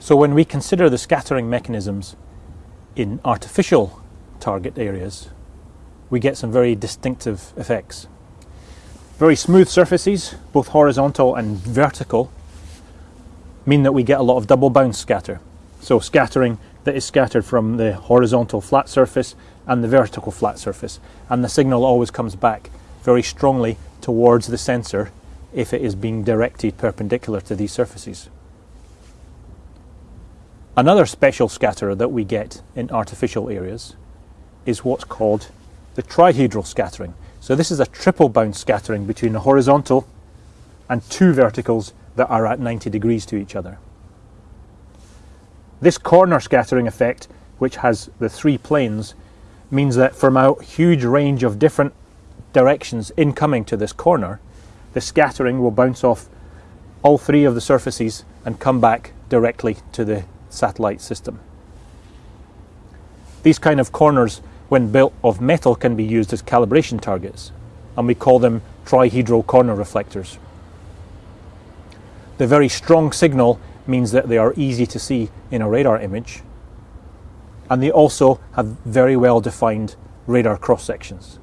So when we consider the scattering mechanisms in artificial target areas, we get some very distinctive effects. Very smooth surfaces, both horizontal and vertical, mean that we get a lot of double bounce scatter. So scattering that is scattered from the horizontal flat surface and the vertical flat surface. And the signal always comes back very strongly towards the sensor if it is being directed perpendicular to these surfaces. Another special scatterer that we get in artificial areas is what's called the trihedral scattering. So this is a triple bounce scattering between a horizontal and two verticals that are at 90 degrees to each other. This corner scattering effect, which has the three planes, means that from a huge range of different directions incoming to this corner, the scattering will bounce off all three of the surfaces and come back directly to the satellite system. These kind of corners, when built of metal, can be used as calibration targets, and we call them trihedral corner reflectors. The very strong signal means that they are easy to see in a radar image, and they also have very well defined radar cross sections.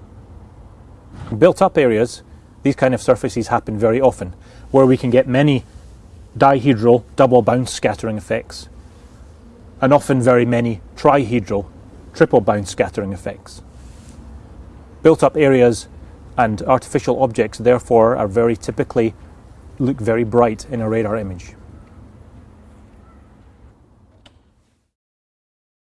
Built up areas, these kind of surfaces happen very often, where we can get many dihedral double bounce scattering effects and often very many trihedral triple-bounce scattering effects. Built up areas and artificial objects therefore are very typically look very bright in a radar image.